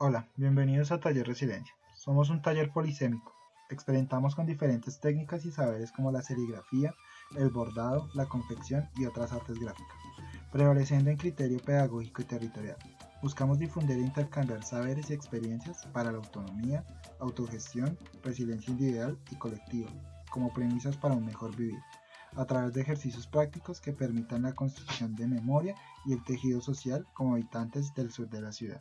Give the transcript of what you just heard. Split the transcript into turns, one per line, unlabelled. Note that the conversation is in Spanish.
Hola, bienvenidos a Taller Residencia. Somos un taller polisémico. Experimentamos con diferentes técnicas y saberes como la serigrafía, el bordado, la confección y otras artes gráficas, prevaleciendo en criterio pedagógico y territorial. Buscamos difundir e intercambiar saberes y experiencias para la autonomía, autogestión, resiliencia individual y colectiva, como premisas para un mejor vivir, a través de ejercicios prácticos que permitan la construcción de memoria y el tejido social como habitantes del sur de la ciudad.